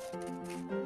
Música